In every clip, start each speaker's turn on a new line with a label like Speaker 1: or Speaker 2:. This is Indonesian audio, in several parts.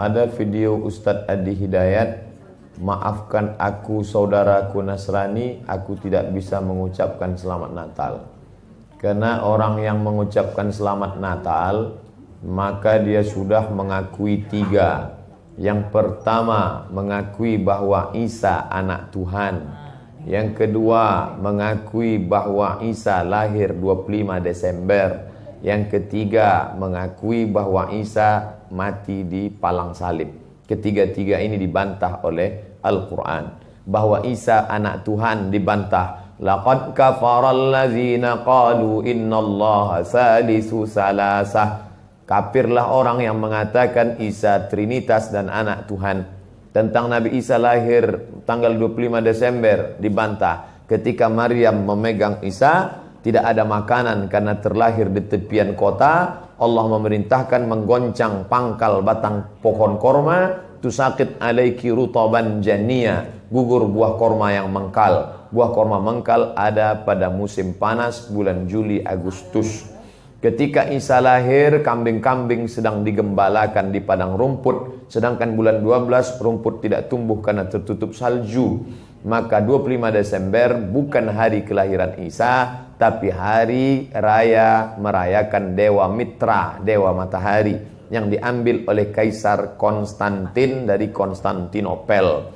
Speaker 1: Ada video Ustadz Adi Hidayat Maafkan aku saudaraku Nasrani Aku tidak bisa mengucapkan selamat Natal. Karena orang yang mengucapkan selamat Natal Maka dia sudah mengakui tiga. Yang pertama mengakui bahwa Isa anak Tuhan. Yang kedua mengakui bahwa Isa lahir 25 Desember yang ketiga mengakui bahwa Isa mati di palang salib. Ketiga-tiga ini dibantah oleh Al-Quran. Bahwa Isa anak Tuhan dibantah. Laqad kafaral ladzina qalu innallaha salisu salasah. Kafirlah orang yang mengatakan Isa Trinitas dan anak Tuhan. Tentang Nabi Isa lahir tanggal 25 Desember dibantah. Ketika Maryam memegang Isa, tidak ada makanan karena terlahir di tepian kota, Allah memerintahkan menggoncang pangkal batang pohon korma, tusakit alaiki rutaban jania, gugur buah korma yang mengkal. Buah korma mengkal ada pada musim panas bulan Juli Agustus. Ketika Isa lahir, kambing-kambing sedang digembalakan di padang rumput, sedangkan bulan 12 rumput tidak tumbuh karena tertutup salju. Maka 25 Desember bukan hari kelahiran Isa, tapi hari raya merayakan Dewa Mitra, Dewa Matahari yang diambil oleh Kaisar Konstantin dari Konstantinopel.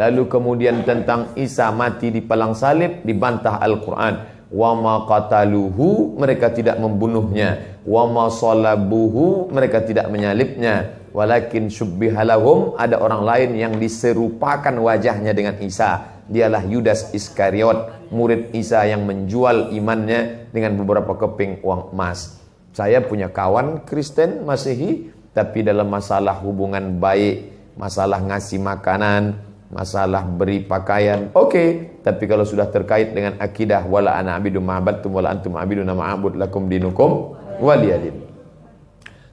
Speaker 1: Lalu kemudian tentang Isa mati di palang salib dibantah Al-Quran. Wa ma qataluhu mereka tidak membunuhnya. Wa ma salabuhu mereka tidak menyalibnya walakin syubbihalahum ada orang lain yang diserupakan wajahnya dengan Isa. Dialah Yudas Iskariot murid Isa yang menjual imannya dengan beberapa keping uang emas. Saya punya kawan Kristen Masehi tapi dalam masalah hubungan baik masalah ngasih makanan masalah beri pakaian oke. Okay. tapi kalau sudah terkait dengan akidah wala ana abidu ma'abadtum wala antum abiduna ma'abud lakum dinukum waliyadin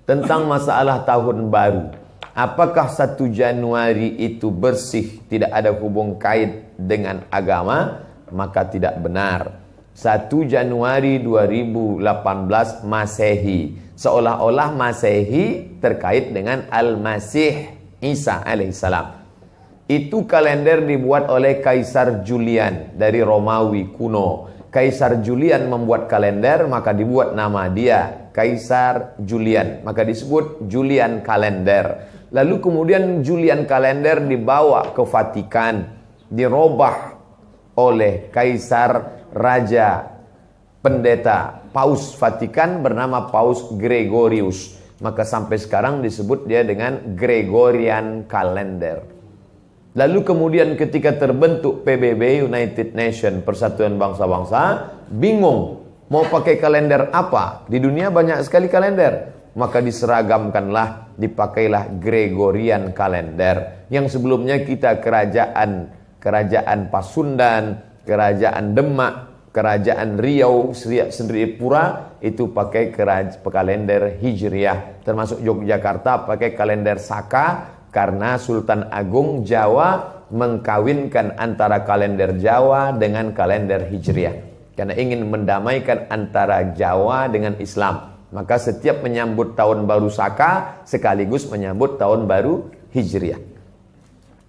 Speaker 1: tentang masalah tahun baru. Apakah satu Januari itu bersih, tidak ada hubung kait dengan agama? Maka tidak benar. 1 Januari 2018 Masehi. Seolah-olah Masehi terkait dengan Al-Masih Isa alaihissalam. Itu kalender dibuat oleh Kaisar Julian dari Romawi kuno. Kaisar Julian membuat kalender maka dibuat nama dia Kaisar Julian. Maka disebut Julian Kalender. Lalu kemudian Julian Kalender dibawa ke Vatikan. Dirobah oleh Kaisar Raja Pendeta Paus Vatikan bernama Paus Gregorius. Maka sampai sekarang disebut dia dengan Gregorian Kalender. Lalu kemudian ketika terbentuk PBB United Nation Persatuan Bangsa-Bangsa bingung Mau pakai kalender apa? Di dunia banyak sekali kalender. Maka diseragamkanlah, dipakailah Gregorian kalender. Yang sebelumnya kita kerajaan, kerajaan Pasundan, kerajaan Demak, kerajaan Riau, sendiri Pura itu pakai kalender Hijriah. Termasuk Yogyakarta pakai kalender Saka karena Sultan Agung Jawa mengkawinkan antara kalender Jawa dengan kalender Hijriah karena ingin mendamaikan antara Jawa dengan Islam. Maka setiap menyambut tahun baru Saka sekaligus menyambut tahun baru Hijriah.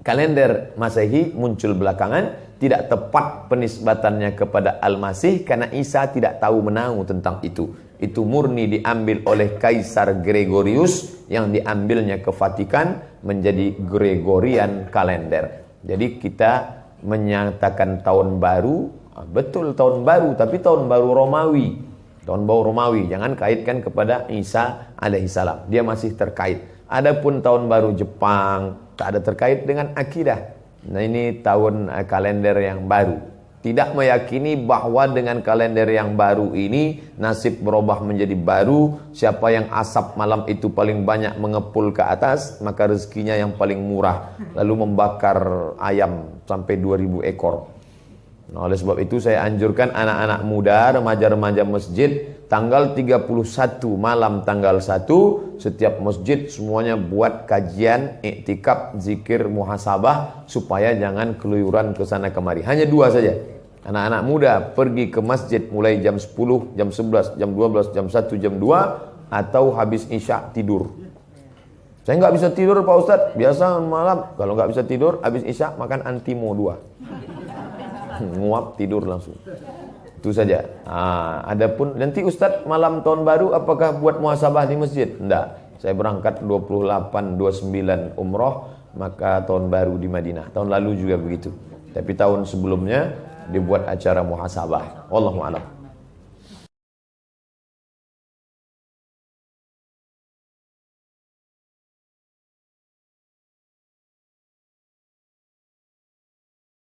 Speaker 1: Kalender Masehi muncul belakangan tidak tepat penisbatannya kepada Al-Masih karena Isa tidak tahu menahu tentang itu. Itu murni diambil oleh Kaisar Gregorius yang diambilnya ke Vatikan menjadi Gregorian kalender. Jadi kita menyatakan tahun baru Ah, betul tahun baru tapi tahun baru Romawi. Tahun baru Romawi jangan kaitkan kepada Isa alaihissalam. Dia masih terkait. Adapun tahun baru Jepang tak ada terkait dengan akidah. Nah ini tahun uh, kalender yang baru. Tidak meyakini bahwa dengan kalender yang baru ini nasib berubah menjadi baru. Siapa yang asap malam itu paling banyak mengepul ke atas, maka rezekinya yang paling murah. Lalu membakar ayam sampai 2000 ekor. Nah, oleh sebab itu saya anjurkan anak-anak muda, remaja-remaja masjid tanggal 31 malam tanggal 1 setiap masjid semuanya buat kajian iktikaf zikir muhasabah supaya jangan keluyuran ke sana kemari. Hanya dua saja. Anak-anak muda pergi ke masjid mulai jam 10, jam 11, jam 12, jam 1, jam 2 atau habis isya tidur. Saya nggak bisa tidur Pak Ustadz. Biasa malam kalau nggak bisa tidur, habis isya makan antimo dua. Nguap tidur langsung. Itu saja. Ah, adapun nanti Ustadz malam tahun baru apakah buat muhasabah di masjid? Enggak. Saya berangkat 28 29 umroh maka tahun baru di Madinah. Tahun lalu juga begitu. Tapi tahun sebelumnya dibuat acara muhasabah. Wallahu a'lam.